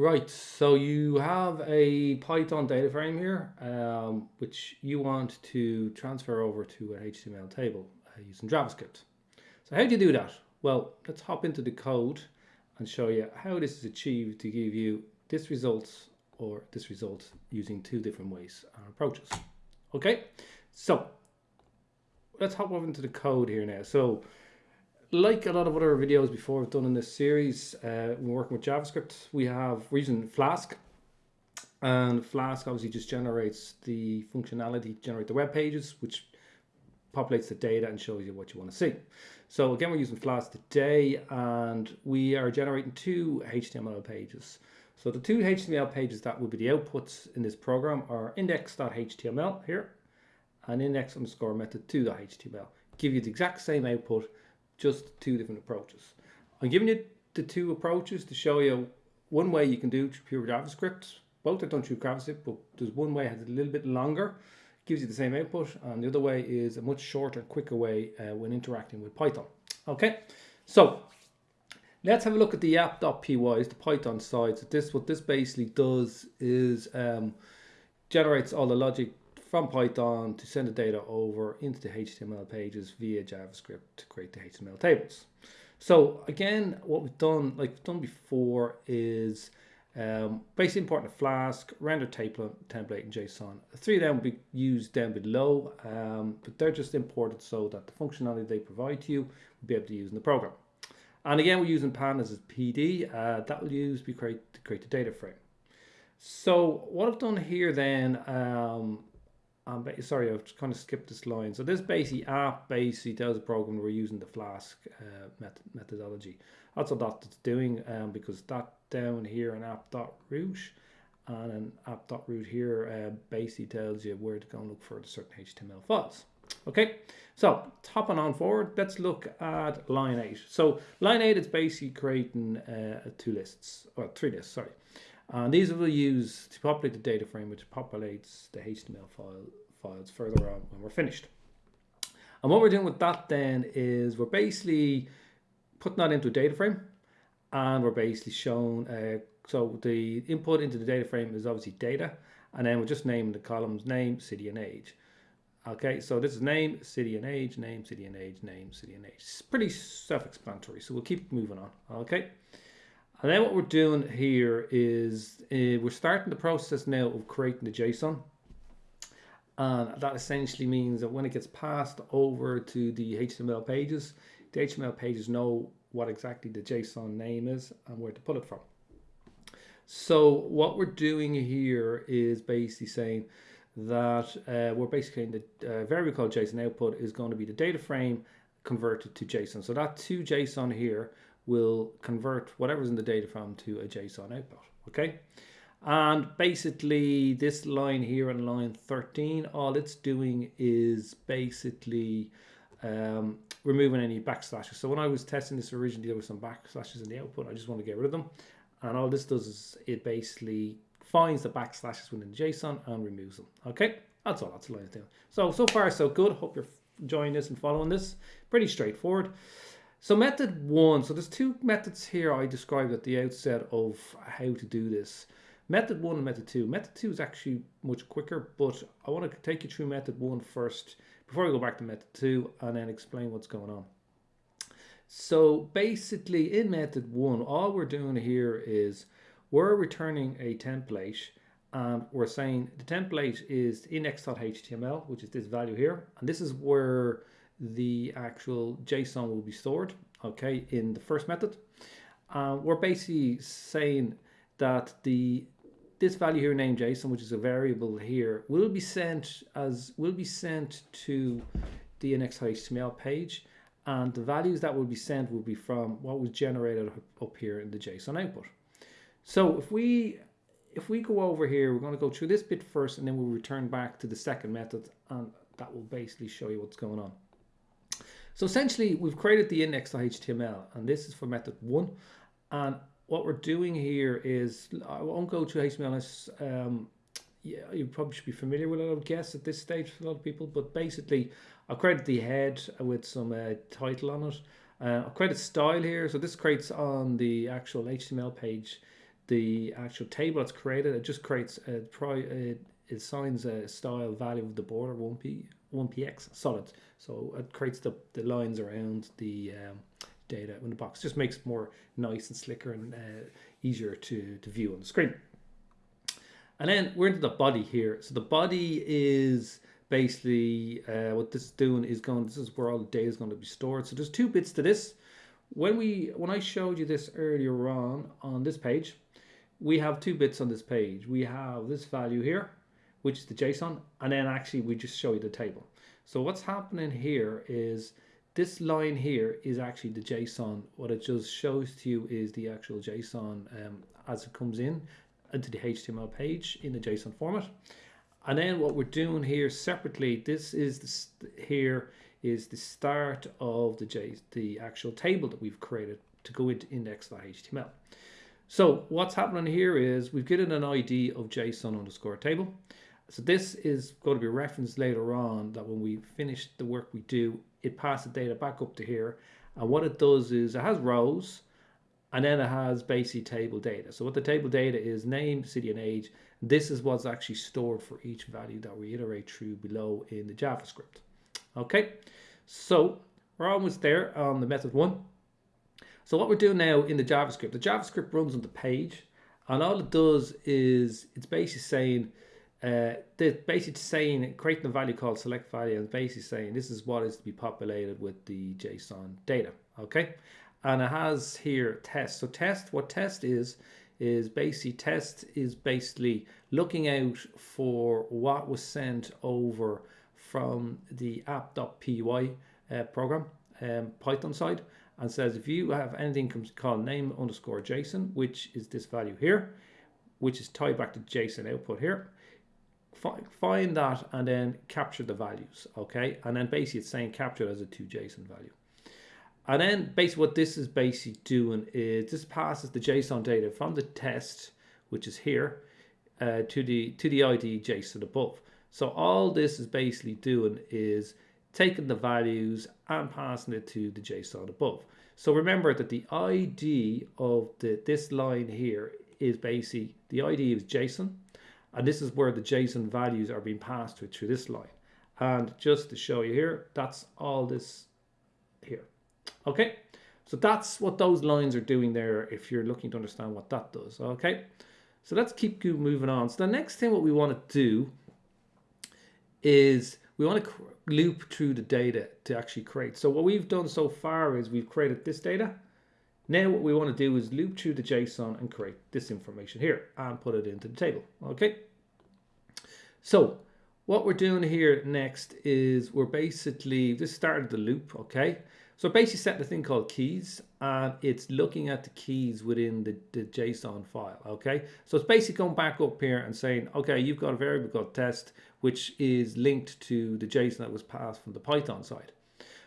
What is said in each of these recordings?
Right, so you have a Python data frame here, um, which you want to transfer over to an HTML table uh, using JavaScript. So how do you do that? Well, let's hop into the code and show you how this is achieved to give you this result or this result using two different ways and approaches. Okay, so let's hop over into the code here now. So like a lot of other videos before I've done in this series, uh, we're working with JavaScript. We have we're using Flask, and Flask obviously just generates the functionality, generate the web pages, which populates the data and shows you what you want to see. So again, we're using Flask today, and we are generating two HTML pages. So the two HTML pages that will be the outputs in this program are index.html here, and index underscore method2.html. Give you the exact same output just two different approaches. I'm giving you the two approaches to show you one way you can do pure JavaScript. Both are done through JavaScript, but there's one way that's a little bit longer, gives you the same output, and the other way is a much shorter, quicker way uh, when interacting with Python. Okay, so let's have a look at the app.py, is the Python side. So this, what this basically does is um, generates all the logic from Python to send the data over into the HTML pages via JavaScript to create the HTML tables. So again, what we've done, like we've done before, is um, basically import a Flask, render template, template in JSON. The three of them will be used down below, um, but they're just imported so that the functionality they provide to you will be able to use in the program. And again, we're using pandas as PD. Uh, that will use be create to create the data frame. So what I've done here then um, um, sorry, I've kind of skipped this line. So this basically app basically tells the program we're using the Flask uh, method methodology. That's what that's doing um, because that down here in app.route and an app.route here uh, basically tells you where to go and look for the certain HTML files. Okay, so hopping on forward, let's look at line 8. So line 8 is basically creating uh, two lists, or three lists, sorry. And these will use to populate the data frame, which populates the HTML file files further on when we're finished. And what we're doing with that then is we're basically putting that into a data frame and we're basically shown, uh, so the input into the data frame is obviously data and then we're just naming the columns name, city and age. Okay, so this is name, city and age, name, city and age, name, city and age. It's pretty self-explanatory, so we'll keep moving on, okay? And then what we're doing here is uh, we're starting the process now of creating the JSON. And that essentially means that when it gets passed over to the HTML pages, the HTML pages know what exactly the JSON name is and where to pull it from. So what we're doing here is basically saying that uh, we're basically in the uh, variable called JSON output is going to be the data frame converted to JSON. So that to JSON here will convert whatever's in the data frame to a JSON output. Okay. And basically this line here on line 13, all it's doing is basically um, removing any backslashes. So when I was testing this originally, there were some backslashes in the output. I just want to get rid of them. And all this does is it basically finds the backslashes within JSON and removes them. Okay, that's all that's line doing. So, so far so good. Hope you're enjoying this and following this. Pretty straightforward. So method one, so there's two methods here I described at the outset of how to do this. Method one and method two. Method two is actually much quicker, but I want to take you through method one first before we go back to method two and then explain what's going on. So basically in method one, all we're doing here is we're returning a template and we're saying the template is index.html, which is this value here. And this is where the actual JSON will be stored, okay, in the first method. Uh, we're basically saying that the this value here named JSON, which is a variable here, will be sent as will be sent to the index.html page, and the values that will be sent will be from what was generated up here in the JSON output. So if we if we go over here, we're going to go through this bit first, and then we'll return back to the second method, and that will basically show you what's going on. So essentially, we've created the index.html, and this is for method one, and what we're doing here is, I won't go to HTML. Um, yeah, you probably should be familiar with it, I would guess, at this stage for a lot of people. But basically, I've created the head with some uh, title on it. Uh, I've created style here. So this creates on the actual HTML page the actual table that's created. It just creates a pri it assigns a style value of the border 1p 1px solid. So it creates the, the lines around the um, data in the box. Just makes it more nice and slicker and uh, easier to, to view on the screen. And then we're into the body here. So the body is basically uh, what this is doing is going, this is where all the data is going to be stored. So there's two bits to this. When we, when I showed you this earlier on, on this page, we have two bits on this page. We have this value here, which is the JSON, and then actually we just show you the table. So what's happening here is this line here is actually the JSON. What it just shows to you is the actual JSON um, as it comes in into the HTML page in the JSON format. And then what we're doing here separately, this is the, here is the start of the J, the actual table that we've created to go into index.html. So what's happening here is we've given an ID of JSON underscore table. So this is going to be referenced later on that when we finish the work we do, it passes data back up to here. And what it does is it has rows and then it has basic table data. So what the table data is name, city and age. This is what's actually stored for each value that we iterate through below in the JavaScript. Okay, so we're almost there on the method one. So what we're doing now in the JavaScript, the JavaScript runs on the page and all it does is it's basically saying uh, the basically saying creating a value called select value and basically saying this is what is to be populated with the JSON data. Okay, and it has here test. So test, what test is is basically test is basically looking out for what was sent over from the app.py uh, program um, Python side and says if you have anything called name underscore JSON, which is this value here, which is tied back to JSON output here, find that and then capture the values, okay? And then basically it's saying capture as a 2JSON value. And then basically what this is basically doing is this passes the JSON data from the test, which is here, uh, to the to the ID JSON above. So all this is basically doing is taking the values and passing it to the JSON above. So remember that the ID of the this line here is basically the ID is JSON and this is where the JSON values are being passed through, through this line. And just to show you here, that's all this here. Okay, so that's what those lines are doing there if you're looking to understand what that does. Okay, so let's keep moving on. So the next thing what we want to do is we want to loop through the data to actually create. So what we've done so far is we've created this data now what we want to do is loop through the JSON and create this information here and put it into the table. Okay. So what we're doing here next is we're basically, this started the loop, okay? So basically setting a thing called keys and it's looking at the keys within the, the JSON file, okay? So it's basically going back up here and saying, okay, you've got a variable called test, which is linked to the JSON that was passed from the Python side.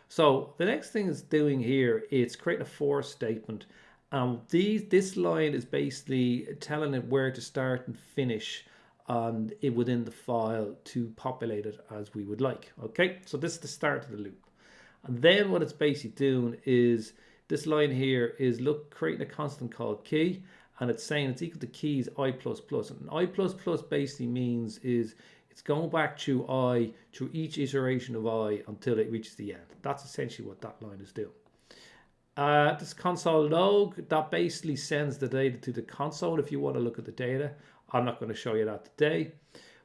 So the next thing it's doing here, it's creating a for statement. Um, these, this line is basically telling it where to start and finish on it within the file to populate it as we would like. Okay, so this is the start of the loop. And then what it's basically doing is this line here is look creating a constant called key and it's saying it's equal to keys i plus plus and i plus plus basically means is it's going back to i, through each iteration of i until it reaches the end. That's essentially what that line is doing. Uh, this console log, that basically sends the data to the console if you want to look at the data. I'm not going to show you that today.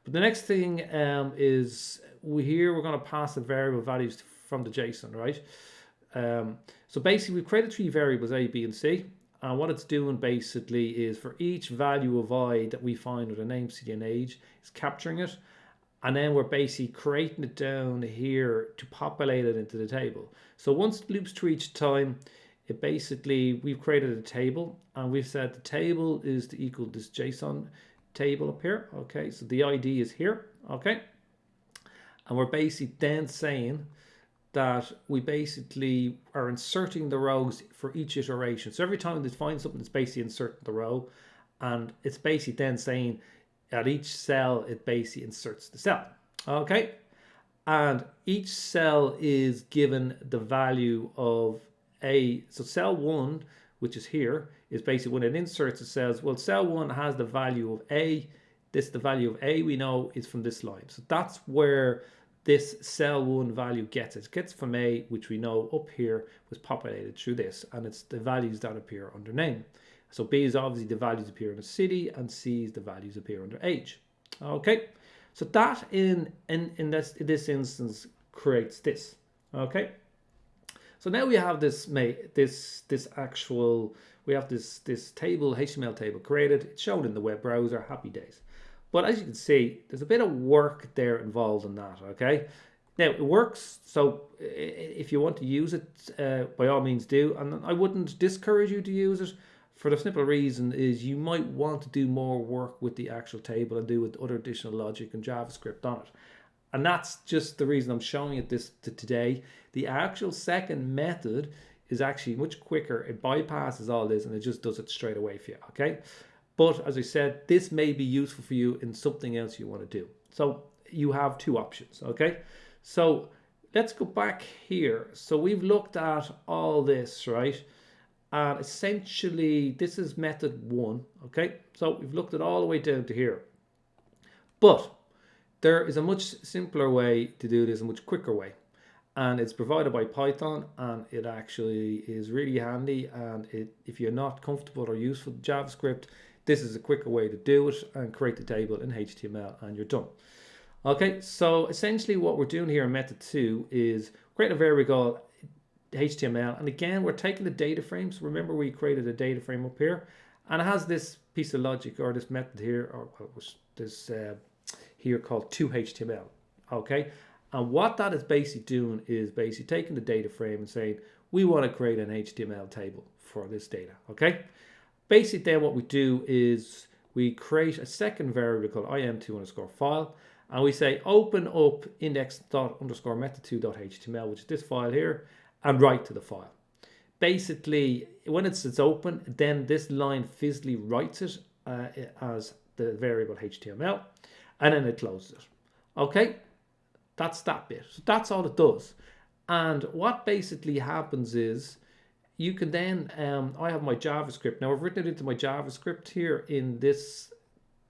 But the next thing um, is we here we're going to pass the variable values from the JSON, right? Um, so basically we've created three variables A, B, and C. And what it's doing basically is for each value of i that we find with a name, city, and age, it's capturing it and then we're basically creating it down here to populate it into the table. So once it loops through each time, it basically, we've created a table and we've said the table is to equal this JSON table up here. Okay, so the ID is here. Okay. And we're basically then saying that we basically are inserting the rows for each iteration. So every time they find something, it's basically inserting the row. And it's basically then saying at each cell it basically inserts the cell okay and each cell is given the value of a so cell one which is here is basically when it inserts, it says, well, cell one has the value of A. This, the value of A we know is from this line. So that's where this cell one value gets it. Gets from A, which we know up here was populated through this, and it's the values that appear under name. So B is obviously the values appear under city, and C is the values appear under age. Okay, so that in in in this in this instance creates this. Okay, so now we have this this this actual we have this this table HTML table created. It's shown in the web browser. Happy days. But as you can see, there's a bit of work there involved in that. Okay. Now it works, so if you want to use it, uh, by all means do. And I wouldn't discourage you to use it for the simple reason is you might want to do more work with the actual table and do with other additional logic and JavaScript on it. And that's just the reason I'm showing it this to today. The actual second method is actually much quicker. It bypasses all this and it just does it straight away for you, okay? But as I said, this may be useful for you in something else you want to do. So you have two options, okay? So let's go back here. So we've looked at all this, right? And essentially, this is method one, okay? So we've looked at all the way down to here. But there is a much simpler way to do this, a much quicker way. And it's provided by Python and it actually is really handy. And it, if you're not comfortable or used with JavaScript, this is a quicker way to do it and create the table in HTML and you're done. Okay, so essentially what we're doing here in method two is create a variable HTML. And again, we're taking the data frames. Remember we created a data frame up here and it has this piece of logic or this method here or this uh, here called to HTML. Okay. And what that is basically doing is basically taking the data frame and saying, we want to create an HTML table for this data. Okay. Basically then what we do is we create a second variable called im2 underscore file and we say open up index dot underscore method2.html which is this file here and write to the file. Basically, when it's, it's open, then this line physically writes it uh, as the variable HTML and then it closes it. Okay, that's that bit. So that's all it does. And what basically happens is you can then, um, I have my JavaScript. Now I've written it into my JavaScript here in this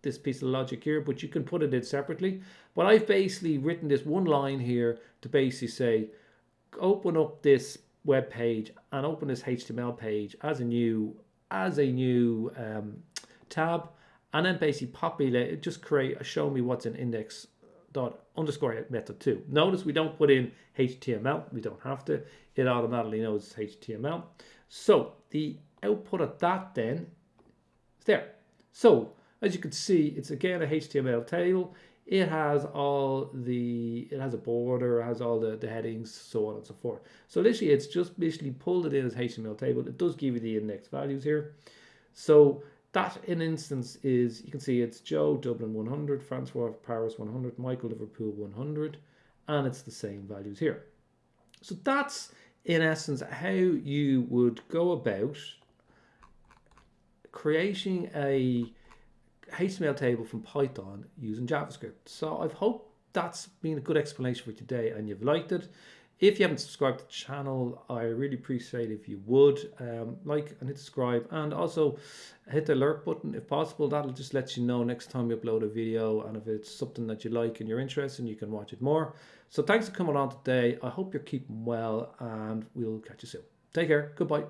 this piece of logic here, but you can put it in separately. But I've basically written this one line here to basically say, open up this web page and open this HTML page as a new as a new um, tab and then basically populate it, just create a show me what's in index dot underscore method two. Notice we don't put in HTML, we don't have to, it automatically knows HTML. So the output of that then is there. So as you can see, it's again a HTML table it has all the it has a border has all the, the headings so on and so forth so literally it's just basically pulled it in as html table it does give you the index values here so that in instance is you can see it's joe dublin 100 francois paris 100 michael liverpool 100 and it's the same values here so that's in essence how you would go about creating a HTML table from Python using JavaScript. So I hope that's been a good explanation for today and you've liked it. If you haven't subscribed to the channel, I really appreciate if you would um, like and hit subscribe and also hit the alert button if possible. That'll just let you know next time you upload a video and if it's something that you like and you're interested in, you can watch it more. So thanks for coming on today. I hope you're keeping well and we'll catch you soon. Take care. Goodbye.